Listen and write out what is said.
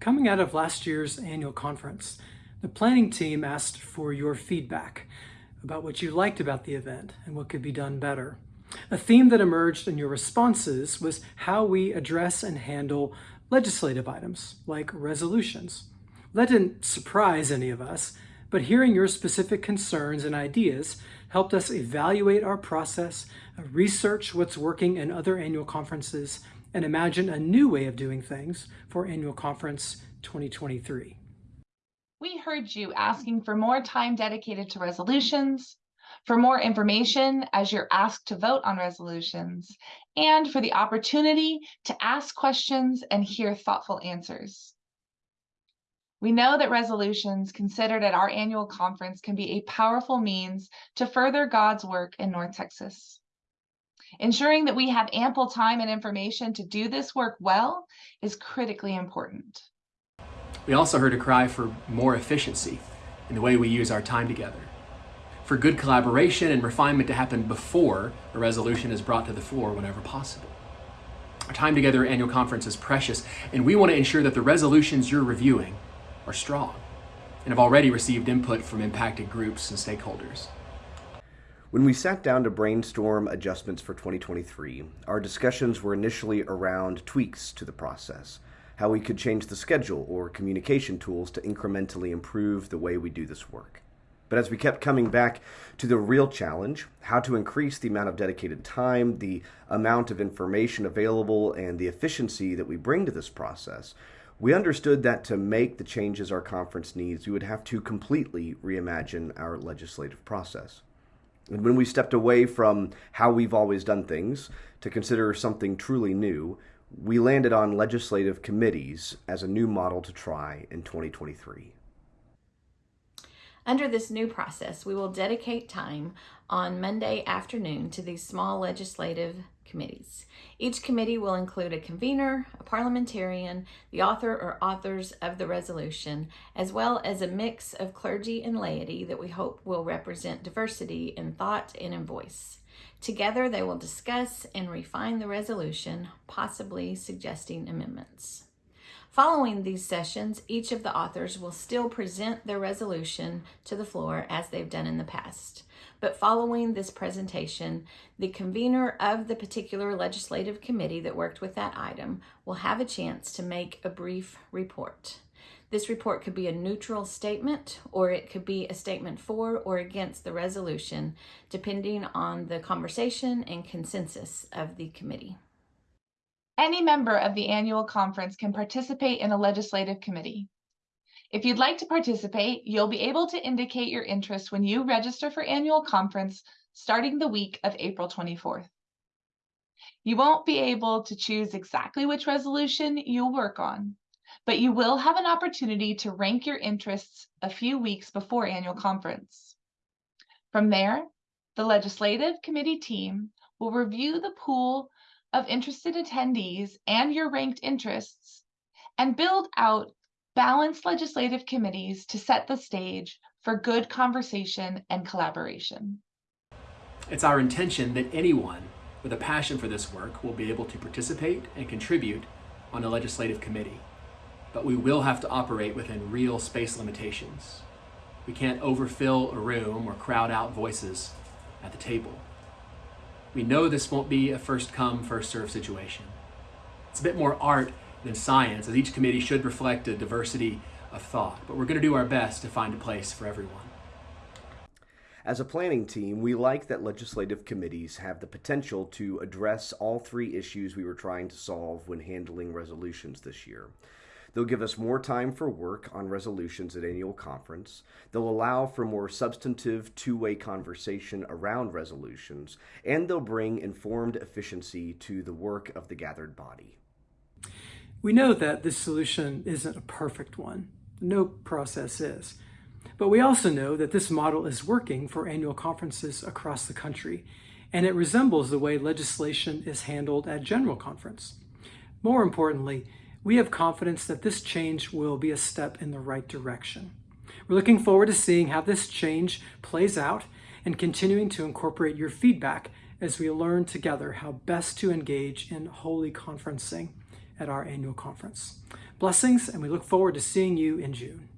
Coming out of last year's annual conference, the planning team asked for your feedback about what you liked about the event and what could be done better. A theme that emerged in your responses was how we address and handle legislative items like resolutions. That didn't surprise any of us, but hearing your specific concerns and ideas helped us evaluate our process, research what's working in other annual conferences, and imagine a new way of doing things for Annual Conference 2023. We heard you asking for more time dedicated to resolutions, for more information as you're asked to vote on resolutions, and for the opportunity to ask questions and hear thoughtful answers. We know that resolutions considered at our annual conference can be a powerful means to further God's work in North Texas. Ensuring that we have ample time and information to do this work well is critically important. We also heard a cry for more efficiency in the way we use our time together, for good collaboration and refinement to happen before a resolution is brought to the floor whenever possible. Our time together at annual conference is precious, and we want to ensure that the resolutions you're reviewing are strong and have already received input from impacted groups and stakeholders. When we sat down to brainstorm adjustments for 2023, our discussions were initially around tweaks to the process, how we could change the schedule or communication tools to incrementally improve the way we do this work. But as we kept coming back to the real challenge, how to increase the amount of dedicated time, the amount of information available, and the efficiency that we bring to this process, we understood that to make the changes our conference needs, we would have to completely reimagine our legislative process. And when we stepped away from how we've always done things to consider something truly new, we landed on legislative committees as a new model to try in 2023. Under this new process, we will dedicate time on Monday afternoon to these small legislative committees. Each committee will include a convener, a parliamentarian, the author or authors of the resolution, as well as a mix of clergy and laity that we hope will represent diversity in thought and in voice. Together, they will discuss and refine the resolution, possibly suggesting amendments. Following these sessions, each of the authors will still present their resolution to the floor as they've done in the past. But following this presentation, the convener of the particular legislative committee that worked with that item will have a chance to make a brief report. This report could be a neutral statement or it could be a statement for or against the resolution, depending on the conversation and consensus of the committee. Any member of the annual conference can participate in a legislative committee. If you'd like to participate, you'll be able to indicate your interest when you register for annual conference starting the week of April 24th. You won't be able to choose exactly which resolution you'll work on, but you will have an opportunity to rank your interests a few weeks before annual conference. From there, the legislative committee team will review the pool of interested attendees and your ranked interests and build out balanced legislative committees to set the stage for good conversation and collaboration. It's our intention that anyone with a passion for this work will be able to participate and contribute on a legislative committee. But we will have to operate within real space limitations. We can't overfill a room or crowd out voices at the table. We know this won't be a first come, first serve situation. It's a bit more art than science, as each committee should reflect a diversity of thought, but we're going to do our best to find a place for everyone. As a planning team, we like that legislative committees have the potential to address all three issues we were trying to solve when handling resolutions this year. They'll give us more time for work on resolutions at annual conference. They'll allow for more substantive two-way conversation around resolutions, and they'll bring informed efficiency to the work of the gathered body. We know that this solution isn't a perfect one. No process is. But we also know that this model is working for annual conferences across the country, and it resembles the way legislation is handled at General Conference. More importantly, we have confidence that this change will be a step in the right direction. We're looking forward to seeing how this change plays out and continuing to incorporate your feedback as we learn together how best to engage in holy conferencing at our annual conference. Blessings, and we look forward to seeing you in June.